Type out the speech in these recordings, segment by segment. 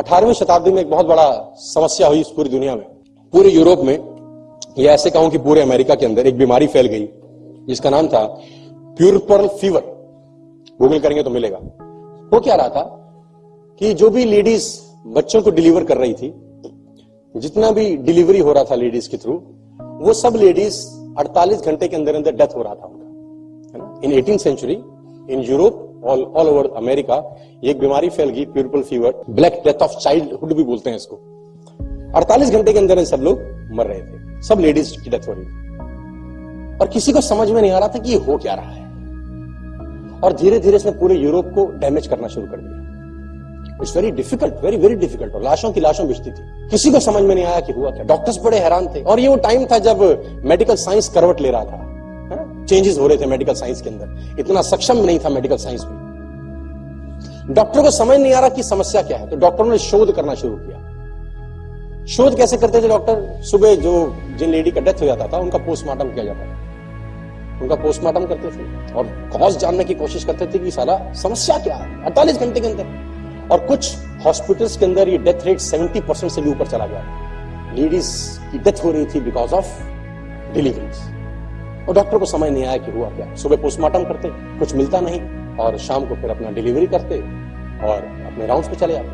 अठारहवीं शताब्दी में एक बहुत बड़ा समस्या हुई इस पूरी दुनिया में। पूरे यूरोप में, या ऐसे कहूँ कि पूरे अमेरिका के अंदर एक बीमारी फैल गई, जिसका नाम था प्यूरपर्ल फीवर गूगल करेंगे तो मिलेगा। वो क्या रहा था कि जो भी लेडीज़ बच्चों को डिलीवर कर रही थी, जितना भी डिलीवरी हो रहा था लेडीज़ के थ्रू वो सब लेडीज़ 48 घंटे के अंदर अंदर डेथ हो रहा था उनका। In eighteen century in Europe all all over America एक बीमारी फैल गई puerperal fever black death of childhood भी बोलते हैं इसको। 48 घंटे के अंदर सब लोग मर रहे थे। सब लेडीज़ की डेथ हो रही थी। और किसी को समझ में नहीं आ रहा था कि ये हो क्या रहा है। और धीरे धीरे इसने पूरे यूरोप को डैमेज करना शुरू कर दिया। It's very difficult very very difficult और लाशों की लाशों बिछती थी। किसी को समझ में नहीं आया कि हुआ क्या। डॉक्टर्स बड़े हैरान थे। और ये वो टाइम था जब मेडिकल साइंस करवट ले रहा था। चेंजेस हो रहे थे मेडिकल साइंस के अंदर। इतना सक्षम नहीं था मेडिकल साइंस भी डॉक्टर को समझ नहीं आ रहा कि समस्या क्या है। तो डॉक्टरों ने शोध करना शुरू किया। शोध कैसे करते थे डॉक्टर सुबह जो, जिन लेडी का डेथ हो जाता था, उनका पोस्टमार्टम किया जाता था। उनका पोस्टमार्टम करते थे। और कॉज जानने की कोशिश करते थे कि सारा समस्या क्या है? अड़तालीस घंटे के अंदर। और कुछ हॉस्पिटल्स के अंदर ये डेथ रेट 70 परसेंट से भी ऊपर चला गया। लेडीज़ की डेथ हो रही थी बिकॉज़ ऑफ़ डिलीवरीज और डॉक्टर को समझ नहीं आया कि हुआ क्या। सुबह पोस्टमार्टम करते, कुछ मिलता नहीं और शाम को फिर अपना डिलीवरी करते और अपने राउंड पे चले जाते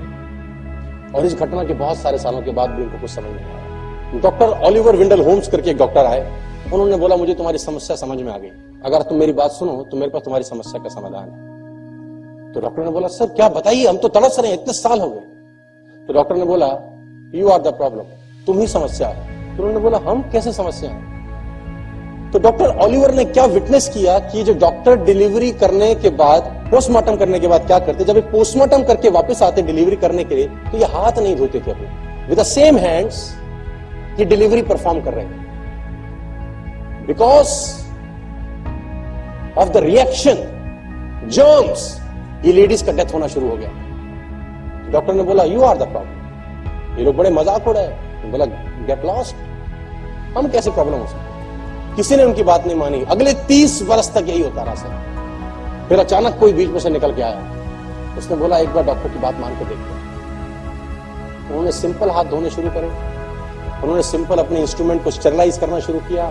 और इस घटना के बहुत सारे सालों के बाद भी उनको कुछ समझ नहीं आया। डॉक्टर ऑलिवर विंडल होम्स करके एक डॉक्टर आए। उन्होंने बोला, मुझे तुम्हारी समस्या समझ में आ गई। अगर तुम मेरी बात सुनो तो मेरे पास तुम्हारी समस्या का समाधान है। तो डॉक्टर ने बोला, सर, क्या बताइए? हम तो तड़स रहे हैं, इतने साल हो गए। तो डॉक्टर ने बोला यू आर द प्रॉब्लम तुम ही समस्या है। तो उन्होंने बोला, हम कैसे समस्या है? तो डॉक्टर ऑलिवर ने क्या विटनेस किया कि जो डॉक्टर डिलीवरी करने के बाद पोस्टमार्टम करने के बाद क्या करते, जब पोस्टमार्टम करके वापस आते डिलीवरी करने के लिए तो ये हाथ नहीं धोते थे अपने। विद द सेम हैंड्स ये डिलीवरी परफॉर्म कर रहे हैं because of the reaction germs ये लेडीज़ का डेथ होना शुरू हो गया। डॉक्टर ने बोला यू आर द प्रॉब्लम ये लोग बड़े मज़ाक उड़े बोला गेट लॉस्ट हम कैसे प्रॉब्लम हो सकते किसी ने उनकी बात नहीं मानी। अगले तीस वर्ष तक यही होता रहा, सर। फिर अचानक कोई बीच में से निकल के आया। उसने बोला, एक बार डॉक्टर की बात मान के देखते उन्होंने सिंपल हाथ धोने शुरू करे। उन्होंने सिंपल अपने इंस्ट्रूमेंट को स्टेरलाइज करना शुरू किया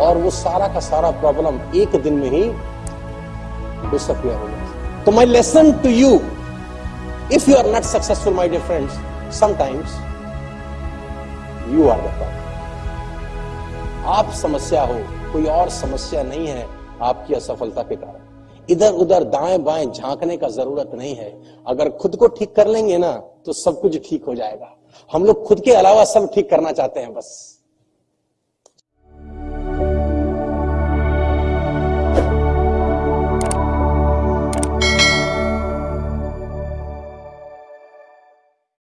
और वो सारा का सारा प्रॉब्लम एक दिन में ही डिसअपियर हो गया तो my lesson to you if you are not successful my dear friends sometimes you are the problem आप समस्या हो, कोई और समस्या नहीं है आपकी असफलता के कारण। इधर उधर दाएँ बाएँ झांकने का ज़रूरत नहीं है। अगर खुद को ठीक कर लेंगे ना तो सब कुछ ठीक हो जाएगा। हम लोग खुद के अलावा सब ठीक करना चाहते हैं, बस।